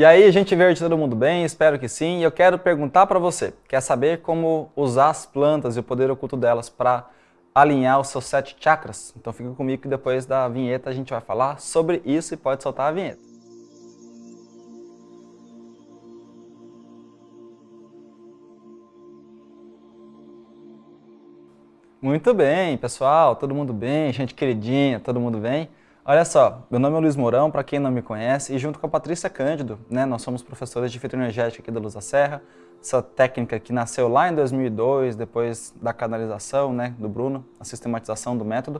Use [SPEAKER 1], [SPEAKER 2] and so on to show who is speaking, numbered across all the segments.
[SPEAKER 1] E aí, gente verde, todo mundo bem? Espero que sim. E eu quero perguntar para você, quer saber como usar as plantas e o poder oculto delas para alinhar os seus sete chakras? Então fica comigo que depois da vinheta a gente vai falar sobre isso e pode soltar a vinheta. Muito bem, pessoal, todo mundo bem, gente queridinha, todo mundo bem? Olha só, meu nome é Luiz Mourão, para quem não me conhece, e junto com a Patrícia Cândido, né, nós somos professores de fitoenergética aqui da Luz da Serra, essa técnica que nasceu lá em 2002, depois da canalização né, do Bruno, a sistematização do método.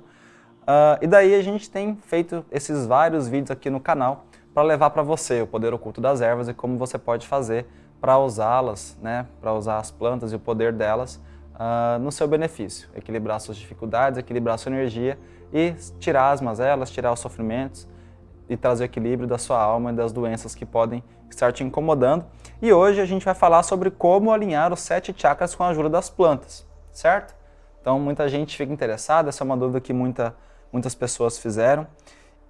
[SPEAKER 1] Uh, e daí a gente tem feito esses vários vídeos aqui no canal para levar para você o poder oculto das ervas e como você pode fazer para usá-las, né, para usar as plantas e o poder delas uh, no seu benefício. Equilibrar suas dificuldades, equilibrar sua energia e tirar as mazelas, tirar os sofrimentos e trazer o equilíbrio da sua alma e das doenças que podem estar te incomodando. E hoje a gente vai falar sobre como alinhar os sete chakras com a ajuda das plantas, certo? Então muita gente fica interessada, essa é uma dúvida que muita, muitas pessoas fizeram.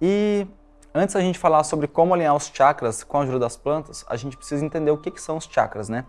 [SPEAKER 1] E antes da gente falar sobre como alinhar os chakras com a ajuda das plantas, a gente precisa entender o que, que são os chakras, né?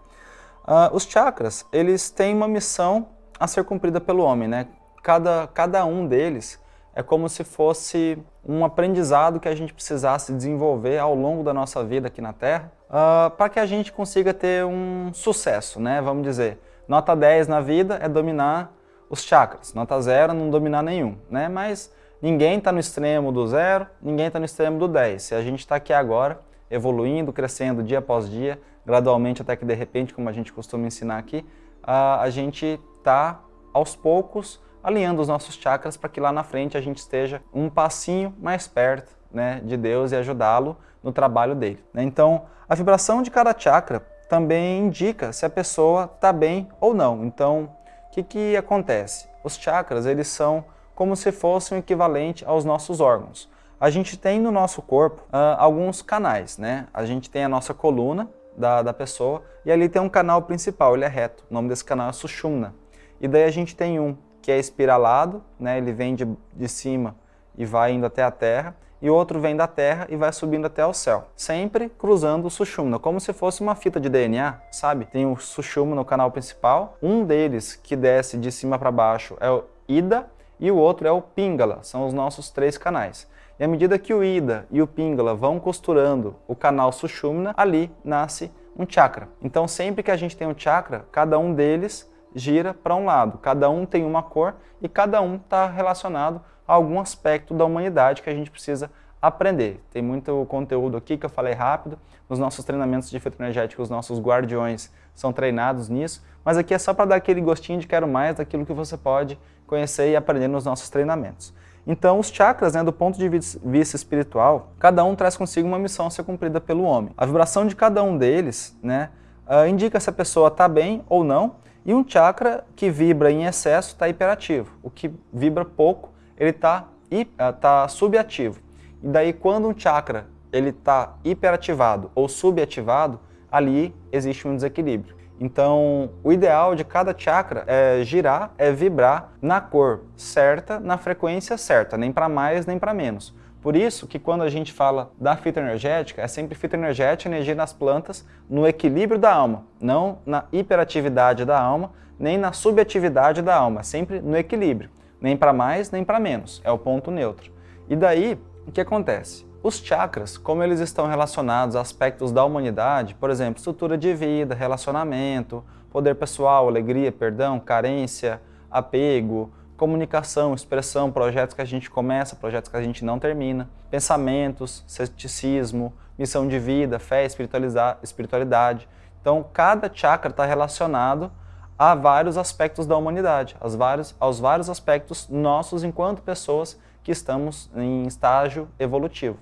[SPEAKER 1] Uh, os chakras, eles têm uma missão a ser cumprida pelo homem, né? Cada, cada um deles é como se fosse um aprendizado que a gente precisasse desenvolver ao longo da nossa vida aqui na Terra, uh, para que a gente consiga ter um sucesso, né? Vamos dizer, nota 10 na vida é dominar os chakras, nota 0 é não dominar nenhum, né? Mas ninguém está no extremo do 0, ninguém está no extremo do 10. Se a gente está aqui agora, evoluindo, crescendo dia após dia, gradualmente até que de repente, como a gente costuma ensinar aqui, a, a gente está aos poucos alinhando os nossos chakras para que lá na frente a gente esteja um passinho mais perto né, de Deus e ajudá-lo no trabalho dele. Né? Então, a vibração de cada chakra também indica se a pessoa está bem ou não. Então, o que, que acontece? Os chakras, eles são como se fossem o equivalente aos nossos órgãos. A gente tem no nosso corpo uh, alguns canais, né? A gente tem a nossa coluna, da, da pessoa, e ali tem um canal principal, ele é reto, o nome desse canal é Sushumna. E daí a gente tem um que é espiralado, né, ele vem de, de cima e vai indo até a terra, e outro vem da terra e vai subindo até o céu, sempre cruzando o Sushumna, como se fosse uma fita de DNA, sabe? Tem o Sushumna no canal principal, um deles que desce de cima para baixo é o Ida, e o outro é o Pingala, são os nossos três canais. E à medida que o Ida e o Pingala vão costurando o canal Sushumna, ali nasce um chakra. Então sempre que a gente tem um chakra, cada um deles gira para um lado, cada um tem uma cor e cada um está relacionado a algum aspecto da humanidade que a gente precisa aprender. Tem muito conteúdo aqui que eu falei rápido, nos nossos treinamentos de fitoenergético, os nossos guardiões são treinados nisso, mas aqui é só para dar aquele gostinho de quero mais daquilo que você pode conhecer e aprender nos nossos treinamentos. Então, os chakras, né, do ponto de vista espiritual, cada um traz consigo uma missão a ser cumprida pelo homem. A vibração de cada um deles né, uh, indica se a pessoa está bem ou não, e um chakra que vibra em excesso está hiperativo. O que vibra pouco, ele está uh, tá subativo. E daí, quando um chakra está hiperativado ou subativado, ali existe um desequilíbrio. Então, o ideal de cada chakra é girar, é vibrar na cor certa, na frequência certa, nem para mais nem para menos. Por isso que quando a gente fala da fitoenergética, é sempre fitoenergética, energia nas plantas, no equilíbrio da alma, não na hiperatividade da alma, nem na subatividade da alma, sempre no equilíbrio, nem para mais nem para menos, é o ponto neutro. E daí, o que acontece? Os chakras, como eles estão relacionados a aspectos da humanidade, por exemplo, estrutura de vida, relacionamento, poder pessoal, alegria, perdão, carência, apego, comunicação, expressão, projetos que a gente começa, projetos que a gente não termina, pensamentos, ceticismo, missão de vida, fé, espiritualidade. Então, cada chakra está relacionado a vários aspectos da humanidade, aos vários, aos vários aspectos nossos enquanto pessoas que estamos em estágio evolutivo.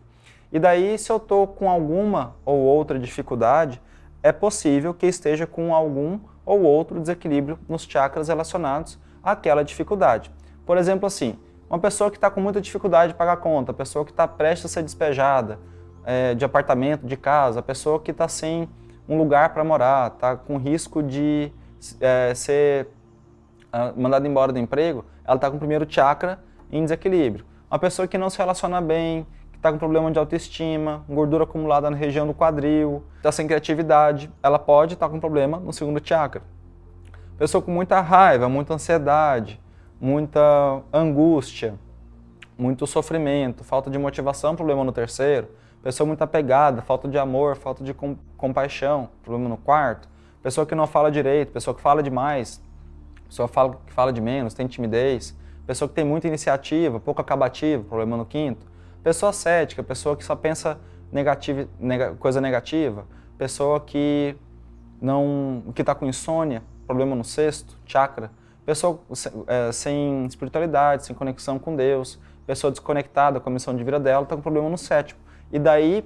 [SPEAKER 1] E daí, se eu estou com alguma ou outra dificuldade, é possível que esteja com algum ou outro desequilíbrio nos chakras relacionados àquela dificuldade. Por exemplo, assim, uma pessoa que está com muita dificuldade de pagar conta, pessoa que está prestes a ser despejada é, de apartamento, de casa, pessoa que está sem um lugar para morar, está com risco de é, ser uh, mandada embora do emprego, ela está com o primeiro chakra em desequilíbrio. Uma pessoa que não se relaciona bem, está com problema de autoestima, gordura acumulada na região do quadril, está sem criatividade, ela pode estar tá com problema no segundo chakra. Pessoa com muita raiva, muita ansiedade, muita angústia, muito sofrimento, falta de motivação, problema no terceiro. Pessoa muito apegada, falta de amor, falta de com, compaixão, problema no quarto. Pessoa que não fala direito, pessoa que fala demais, pessoa que fala, que fala de menos, tem timidez. Pessoa que tem muita iniciativa, pouco acabativa, problema no quinto. Pessoa cética, pessoa que só pensa negativa, neg coisa negativa. Pessoa que não que está com insônia, problema no sexto, chakra. Pessoa é, sem espiritualidade, sem conexão com Deus. Pessoa desconectada com a missão de vida dela, está com problema no sétimo. E daí,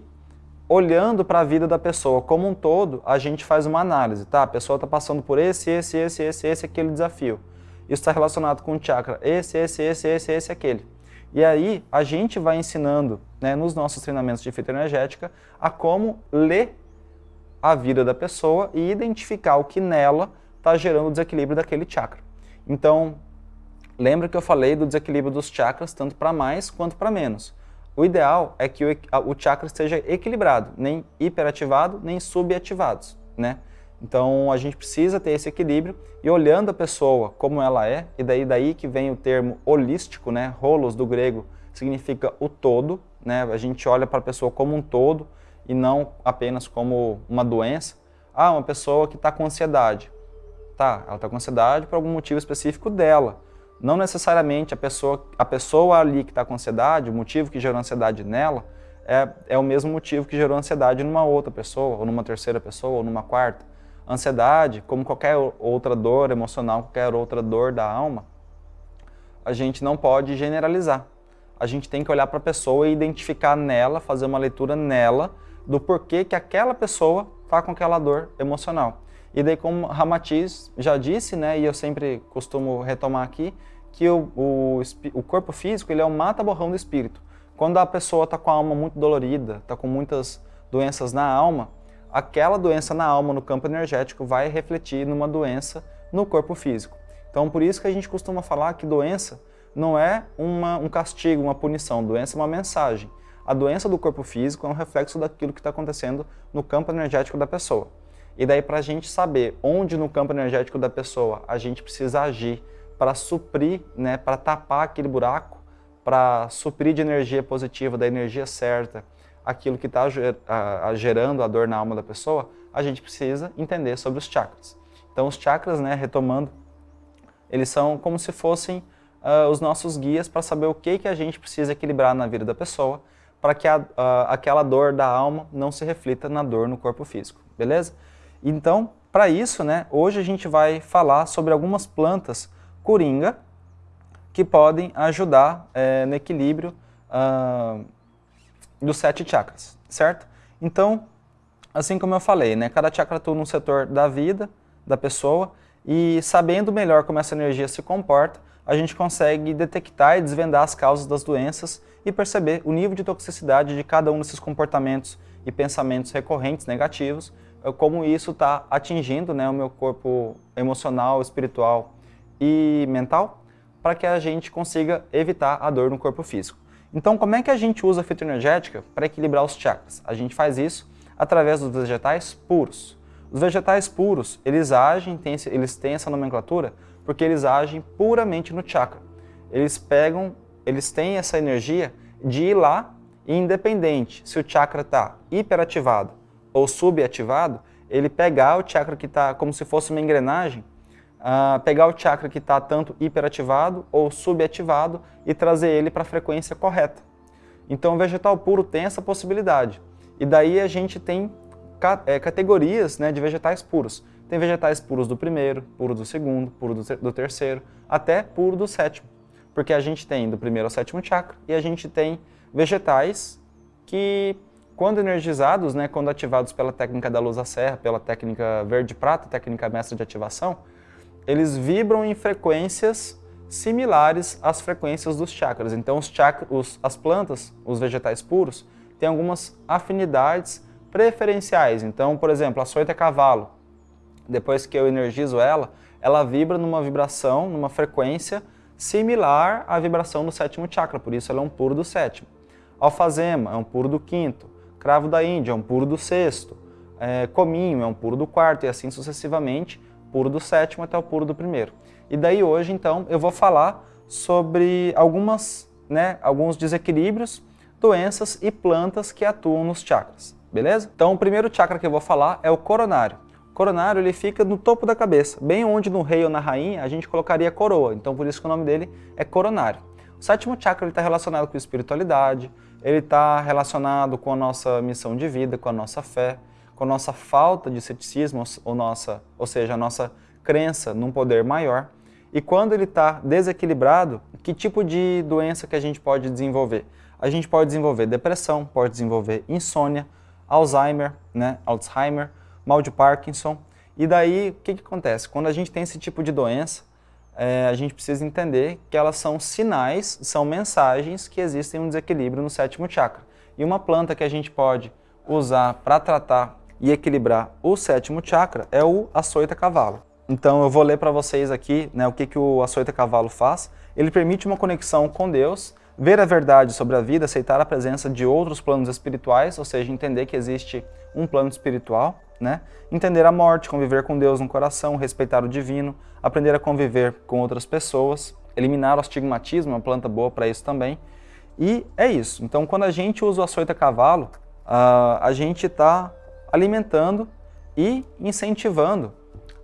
[SPEAKER 1] olhando para a vida da pessoa como um todo, a gente faz uma análise, tá? A pessoa está passando por esse, esse, esse, esse, esse, aquele desafio. Isso está relacionado com o chakra, esse, esse, esse, esse, esse, aquele. E aí a gente vai ensinando né, nos nossos treinamentos de fitoenergética a como ler a vida da pessoa e identificar o que nela está gerando o desequilíbrio daquele chakra. Então, lembra que eu falei do desequilíbrio dos chakras tanto para mais quanto para menos. O ideal é que o, chakra esteja equilibrado, nem hiperativado, nem subativado, né? Então a gente precisa ter esse equilíbrio e olhando a pessoa como ela é, e daí daí que vem o termo holístico, né? Holos do grego significa o todo, né? A gente olha para a pessoa como um todo e não apenas como uma doença. Ah, uma pessoa que está com ansiedade. Tá, ela está com ansiedade por algum motivo específico dela. Não necessariamente a pessoa, a pessoa ali que está com ansiedade, o motivo que gerou ansiedade nela, é, é o mesmo motivo que gerou ansiedade numa outra pessoa, ou numa terceira pessoa, ou numa quarta. Ansiedade, como qualquer outra dor emocional, qualquer outra dor da alma, a gente não pode generalizar. A gente tem que olhar para a pessoa e identificar nela, fazer uma leitura nela do porquê que aquela pessoa está com aquela dor emocional. E daí, como Ramatiz já disse, né, e eu sempre costumo retomar aqui, que o, o, o corpo físico ele é o mata-borrão do espírito. Quando a pessoa está com a alma muito dolorida, está com muitas doenças na alma, aquela doença na alma, no campo energético, vai refletir numa doença no corpo físico. Então, por isso que a gente costuma falar que doença não é uma, um castigo, uma punição, doença é uma mensagem. A doença do corpo físico é um reflexo daquilo que está acontecendo no campo energético da pessoa. E daí, para a gente saber onde no campo energético da pessoa a gente precisa agir para suprir, né, para tapar aquele buraco, para suprir de energia positiva, da energia certa, aquilo que está gerando a dor na alma da pessoa, a gente precisa entender sobre os chakras. Então os chakras, né, retomando, eles são como se fossem uh, os nossos guias para saber o que, que a gente precisa equilibrar na vida da pessoa para que a, uh, aquela dor da alma não se reflita na dor no corpo físico, beleza? Então, para isso, né, hoje a gente vai falar sobre algumas plantas coringa que podem ajudar é, no equilíbrio uh, dos sete chakras, certo? Então, assim como eu falei, né, cada chakra atua num setor da vida da pessoa e sabendo melhor como essa energia se comporta, a gente consegue detectar e desvendar as causas das doenças e perceber o nível de toxicidade de cada um desses comportamentos e pensamentos recorrentes negativos, como isso está atingindo né, o meu corpo emocional, espiritual e mental, para que a gente consiga evitar a dor no corpo físico. Então, como é que a gente usa a fitoenergética para equilibrar os chakras? A gente faz isso através dos vegetais puros. Os vegetais puros, eles agem, têm, eles têm essa nomenclatura porque eles agem puramente no chakra. Eles pegam, eles têm essa energia de ir lá independente se o chakra está hiperativado ou subativado, ele pegar o chakra que está como se fosse uma engrenagem uh, pegar o chakra que está tanto hiperativado ou subativado e trazer ele para a frequência correta. Então o vegetal puro tem essa possibilidade. E daí a gente tem é, categorias né, de vegetais puros. Tem vegetais puros do primeiro, puro do segundo, puro do, do terceiro, até puro do sétimo. Porque a gente tem do primeiro ao sétimo chakra e a gente tem vegetais que, quando energizados, né, quando ativados pela técnica da luz à serra, pela técnica verde-prata, técnica mestra de ativação, eles vibram em frequências similares às frequências dos chakras. Então, os chakras, os, as plantas, os vegetais puros, têm algumas afinidades preferenciais. Então, por exemplo, a soita cavalo, depois que eu energizo ela, ela vibra numa vibração, numa frequência similar à vibração do sétimo chakra, por isso ela é um puro do sétimo. Alfazema é um puro do quinto, cravo da Índia é um puro do sexto, é, cominho é um puro do quarto e assim sucessivamente, puro do sétimo até o puro do primeiro. E daí hoje, então, eu vou falar sobre algumas, né, alguns desequilíbrios, doenças e plantas que atuam nos chakras, beleza? Então, o primeiro chakra que eu vou falar é o coronário. O coronário ele fica no topo da cabeça, bem onde no rei ou na rainha a gente colocaria coroa, então por isso que o nome dele é coronário. O sétimo chakra está relacionado com espiritualidade, ele está relacionado com a nossa missão de vida, com a nossa fé, com a nossa falta de ceticismo, ou, nossa, ou seja, a nossa crença num poder maior. E quando ele está desequilibrado, que tipo de doença que a gente pode desenvolver? A gente pode desenvolver depressão, pode desenvolver insônia, Alzheimer, né, Alzheimer, mal de Parkinson. E daí, o que, que acontece? Quando a gente tem esse tipo de doença, é, a gente precisa entender que elas são sinais, são mensagens que existem um desequilíbrio no sétimo chakra. E uma planta que a gente pode usar para tratar e equilibrar o sétimo chakra é o açoita cavalo. Então eu vou ler para vocês aqui né, o que, que o açoita cavalo faz. Ele permite uma conexão com Deus, ver a verdade sobre a vida, aceitar a presença de outros planos espirituais, ou seja, entender que existe um plano espiritual, né? entender a morte, conviver com Deus no coração, respeitar o divino, aprender a conviver com outras pessoas, eliminar o astigmatismo, uma planta boa para isso também. E é isso. Então, quando a gente usa o açoita cavalo, a gente está alimentando e incentivando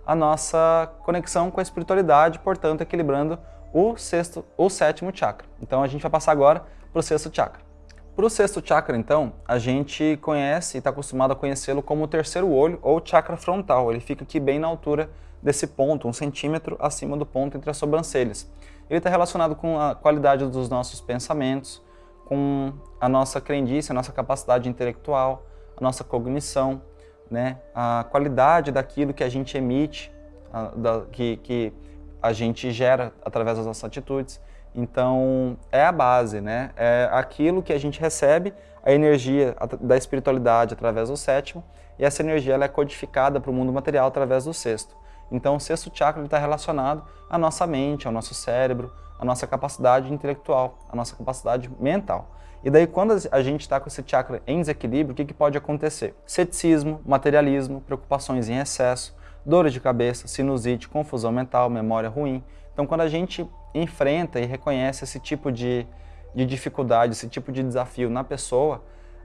[SPEAKER 1] a nossa conexão com a espiritualidade, portanto, equilibrando o sexto, o sétimo chakra. Então, a gente vai passar agora para o sexto chakra. Para o sexto chakra, então, a gente conhece e está acostumado a conhecê-lo como o terceiro olho ou chakra frontal. Ele fica aqui bem na altura desse ponto, um centímetro acima do ponto entre as sobrancelhas. Ele está relacionado com a qualidade dos nossos pensamentos, com a nossa crendice, a nossa capacidade intelectual, a nossa cognição, né? a qualidade daquilo que a gente emite, a, da, que, que a gente gera através das nossas atitudes. Então, é a base, né? É aquilo que a gente recebe, a energia da espiritualidade através do sétimo, e essa energia ela é codificada para o mundo material através do sexto. Então, o sexto chakra está relacionado à nossa mente, ao nosso cérebro, a nossa capacidade intelectual, a nossa capacidade mental. E daí, quando a gente está com esse chakra em desequilíbrio, o que, que pode acontecer? Ceticismo, materialismo, preocupações em excesso, dores de cabeça, sinusite, confusão mental, memória ruim. Então, quando a gente enfrenta e reconhece esse tipo de, de dificuldade, esse tipo de desafio na pessoa,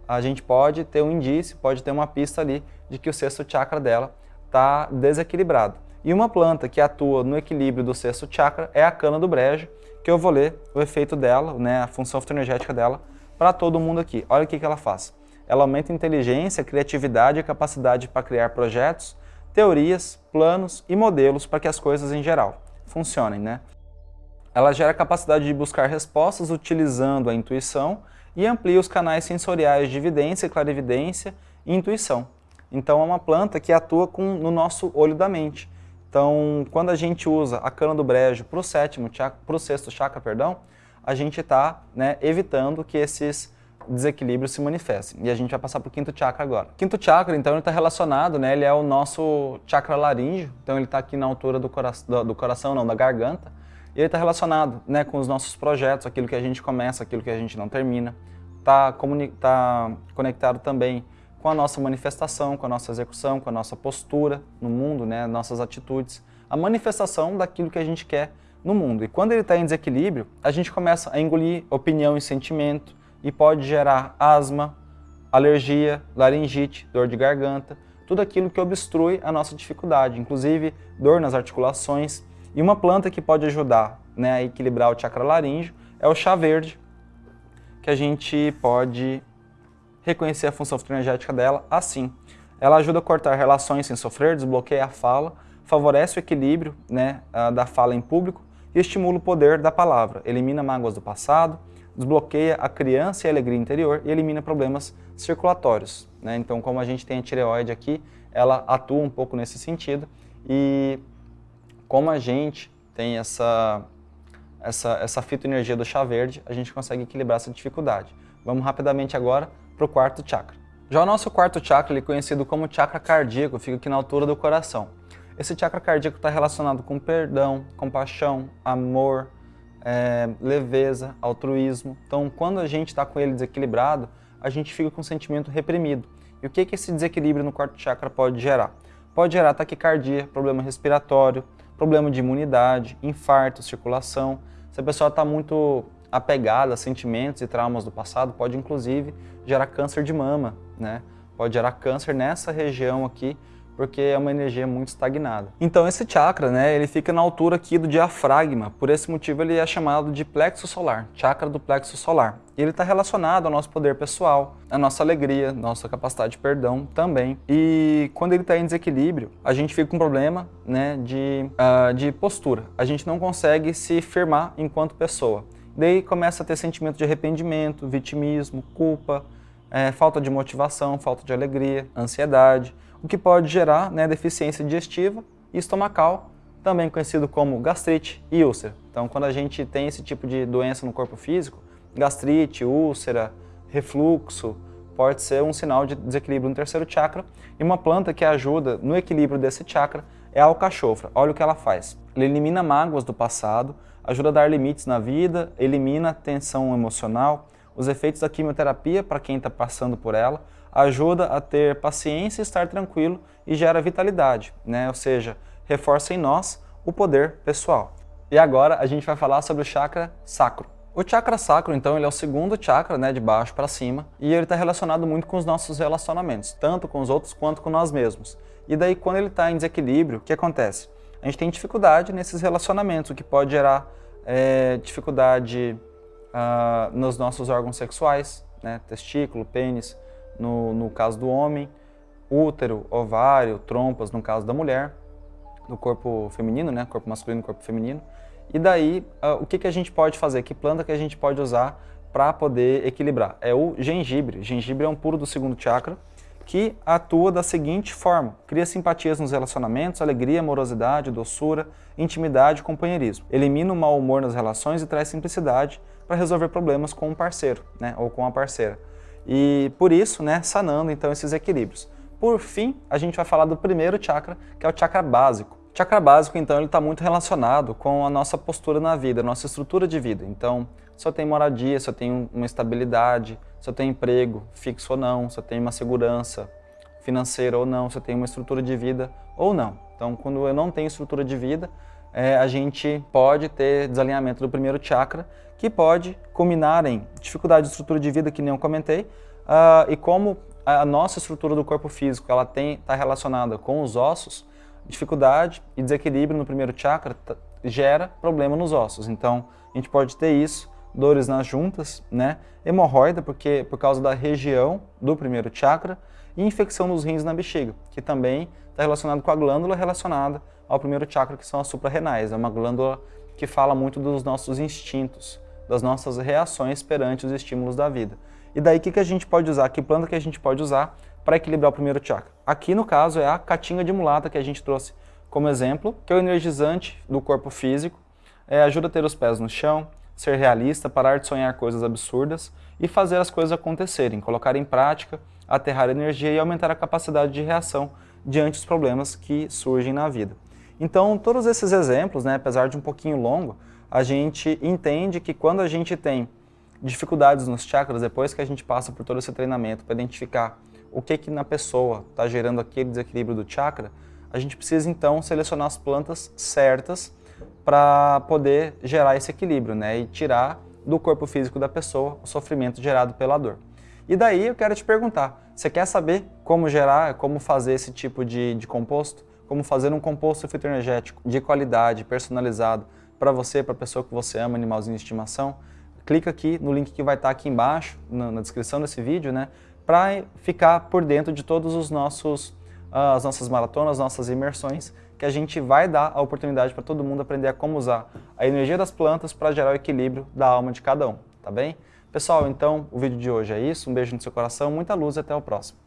[SPEAKER 1] a gente pode ter um indício, pode ter uma pista ali de que o sexto chakra dela está desequilibrado. E uma planta que atua no equilíbrio do sexto chakra é a cana do brejo, que eu vou ler o efeito dela, né, a função fitoenergética dela, para todo mundo aqui. Olha o que, que ela faz. Ela aumenta inteligência, criatividade e capacidade para criar projetos, teorias, planos e modelos para que as coisas em geral funcionem. Né? Ela gera a capacidade de buscar respostas utilizando a intuição e amplia os canais sensoriais de evidência, clarividência e intuição. Então é uma planta que atua com, no nosso olho da mente. Então, quando a gente usa a cana do brejo para o sétimo, para o sexto chakra, perdão, a gente está né, evitando que esses desequilíbrios se manifestem. E a gente vai passar para o quinto chakra agora. Quinto chakra, então, ele está relacionado, né, ele é o nosso chakra laríngeo, então ele está aqui na altura do, cora do, do, coração, não, da garganta, e ele está relacionado né, com os nossos projetos, aquilo que a gente começa, aquilo que a gente não termina. Está tá conectado também com a nossa manifestação, com a nossa execução, com a nossa postura no mundo, né, nossas atitudes, a manifestação daquilo que a gente quer no mundo. E quando ele está em desequilíbrio, a gente começa a engolir opinião e sentimento e pode gerar asma, alergia, laringite, dor de garganta, tudo aquilo que obstrui a nossa dificuldade, inclusive dor nas articulações. E uma planta que pode ajudar né, a equilibrar o chakra laríngeo é o chá verde, que a gente pode reconhecer a função fitoenergética dela assim. Ela ajuda a cortar relações sem sofrer, desbloqueia a fala, favorece o equilíbrio né, da fala em público e estimula o poder da palavra, elimina mágoas do passado, desbloqueia a criança e a alegria interior e elimina problemas circulatórios. Né? Então, como a gente tem a tireoide aqui, ela atua um pouco nesse sentido e como a gente tem essa, essa, essa fitoenergia do chá verde, a gente consegue equilibrar essa dificuldade. Vamos rapidamente agora para o quarto chakra. Já o nosso quarto chakra, ele é conhecido como chakra cardíaco, fica aqui na altura do coração. Esse chakra cardíaco está relacionado com perdão, compaixão, amor, é, leveza, altruísmo. Então, quando a gente está com ele desequilibrado, a gente fica com um sentimento reprimido. E o que, que esse desequilíbrio no quarto chakra pode gerar? Pode gerar taquicardia, problema respiratório, problema de imunidade, infarto, circulação. Se a pessoa está muito apegada a sentimentos e traumas do passado, pode inclusive gerar câncer de mama, né? Pode gerar câncer nessa região aqui, porque é uma energia muito estagnada. Então esse chakra, né, ele fica na altura aqui do diafragma, por esse motivo ele é chamado de plexo solar, chakra do plexo solar. E ele está relacionado ao nosso poder pessoal, à nossa alegria, nossa capacidade de perdão também. E quando ele está em desequilíbrio, a gente fica com um problema né, de, uh, de postura. A gente não consegue se firmar enquanto pessoa. Daí começa a ter sentimento de arrependimento, vitimismo, culpa, é, falta de motivação, falta de alegria, ansiedade, o que pode gerar né, deficiência digestiva e estomacal, também conhecido como gastrite e úlcera. Então, quando a gente tem esse tipo de doença no corpo físico, gastrite, úlcera, refluxo, pode ser um sinal de desequilíbrio no terceiro chakra. E uma planta que ajuda no equilíbrio desse chakra é a alcachofra. Olha o que ela faz. Ela elimina mágoas do passado, ajuda a dar limites na vida, elimina tensão emocional, os efeitos da quimioterapia para quem está passando por ela, ajuda a ter paciência e estar tranquilo e gera vitalidade, né? ou seja, reforça em nós o poder pessoal. E agora a gente vai falar sobre o chakra sacro. O chakra sacro, então, ele é o segundo chakra, né, de baixo para cima, e ele está relacionado muito com os nossos relacionamentos, tanto com os outros quanto com nós mesmos. E daí, quando ele está em desequilíbrio, o que acontece? A gente tem dificuldade nesses relacionamentos, o que pode gerar é, dificuldade uh, nos nossos órgãos sexuais, né? testículo, pênis, no, no caso do homem, útero, ovário, trompas, no caso da mulher, do corpo feminino, né? corpo masculino corpo feminino. E daí, uh, o que, que a gente pode fazer? Que planta que a gente pode usar para poder equilibrar? É o gengibre. O gengibre é um puro do segundo chakra, que atua da seguinte forma, cria simpatias nos relacionamentos, alegria, amorosidade, doçura, intimidade e companheirismo. Elimina o mau humor nas relações e traz simplicidade para resolver problemas com um parceiro, né, ou com a parceira. E por isso, né, sanando então esses equilíbrios. Por fim, a gente vai falar do primeiro chakra, que é o chakra básico. O chakra básico, então, ele está muito relacionado com a nossa postura na vida, a nossa estrutura de vida. Então, se eu tenho moradia, se eu tenho uma estabilidade, se eu tenho emprego fixo ou não, se eu tenho uma segurança financeira ou não, se eu tenho uma estrutura de vida ou não. Então, quando eu não tenho estrutura de vida, é, a gente pode ter desalinhamento do primeiro chakra, que pode culminar em dificuldade de estrutura de vida, que nem eu comentei, uh, e como a nossa estrutura do corpo físico ela está relacionada com os ossos, dificuldade e desequilíbrio no primeiro chakra gera problema nos ossos. Então, a gente pode ter isso, dores nas juntas, né? hemorroida, porque por causa da região do primeiro chakra, e infecção nos rins na bexiga, que também está relacionado com a glândula relacionada ao primeiro chakra, que são as suprarrenais. É uma glândula que fala muito dos nossos instintos, das nossas reações perante os estímulos da vida. E daí, o que, que a gente pode usar? Que planta que a gente pode usar para equilibrar o primeiro chakra? Aqui, no caso, é a catinga de mulata que a gente trouxe como exemplo, que é o energizante do corpo físico, é, ajuda a ter os pés no chão, ser realista, parar de sonhar coisas absurdas e fazer as coisas acontecerem, colocar em prática, aterrar energia e aumentar a capacidade de reação diante dos problemas que surgem na vida. Então, todos esses exemplos, né, apesar de um pouquinho longo, a gente entende que quando a gente tem dificuldades nos chakras, depois que a gente passa por todo esse treinamento para identificar o que que na pessoa está gerando aquele desequilíbrio do chakra, a gente precisa então selecionar as plantas certas para poder gerar esse equilíbrio né, e tirar do corpo físico da pessoa o sofrimento gerado pela dor. E daí eu quero te perguntar, você quer saber como gerar, como fazer esse tipo de, de composto? Como fazer um composto fitoenergético de qualidade, personalizado, para você, para a pessoa que você ama, animalzinho de estimação, clica aqui no link que vai estar aqui embaixo, na, na descrição desse vídeo, né, para ficar por dentro de todos os nossos, uh, as nossas maratonas, nossas imersões, que a gente vai dar a oportunidade para todo mundo aprender a como usar a energia das plantas para gerar o equilíbrio da alma de cada um, tá bem? Pessoal, então o vídeo de hoje é isso, um beijo no seu coração, muita luz e até o próximo.